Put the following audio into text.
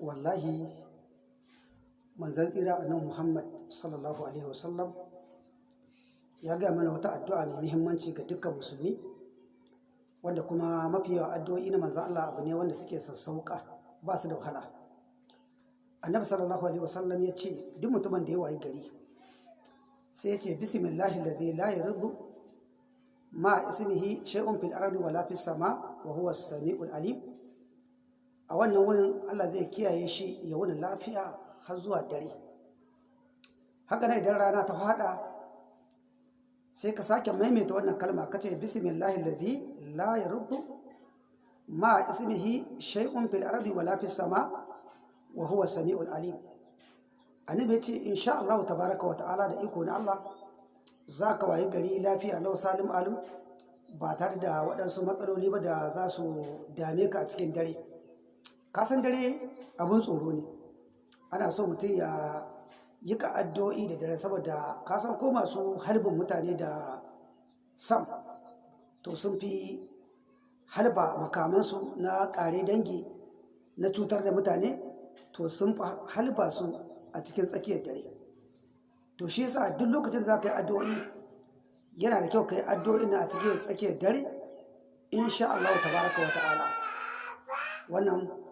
wallahi manzan tsira nan muhammad sallallahu alaihi wasallam ya gaya mana wata addu'a mai muhimmanci ga dukkan musulmi wanda kuma mafi yawa addu'o'i na manzan Allah abu ne wanda suke sassauka ba su da wahala. Annabi sallallahu alaihi wasallam ya ce duk mutumin da ya wayi gari sai ya ce bismillahi lazi la yardu ma ismihi shay'un fil ardi wala fis sama wa huwa as-sami'ul alim a wannan wurin Allah zai kiyaye shi ya wuni lafiya har zuwa dare. Haka nan idan rana ta fada sai ka sake maimaita wannan kalma. Ka ce bismillahi lazi la yaruddu ma ismihi shay'un fil ardi wala fis sama wa huwa samiul alim. Annabi ya ce insha Allah tabaraka wa ta'ala da iko na Allah za ka wayi gari lafiya lau salim alim ba tare da waɗansu matsaloli ba da za su dame ka a cikin dare. Kasan dare abun tsoro ne. Ana so mutum ya yi ka addu'o'i da dare saboda kasan ko masu halbin mutane da sam to sun fi halba makamansu na ƙare dangi na cutar da mutane to sun fi halba su a cikin tsakiyar dare. To shi yasa duk lokacin da za ka yi addu'o'i yana da kyau ka yi addu'o'i na a cikin tsakiyar dare insha Allah tabaraka wa ta'ala. Wannan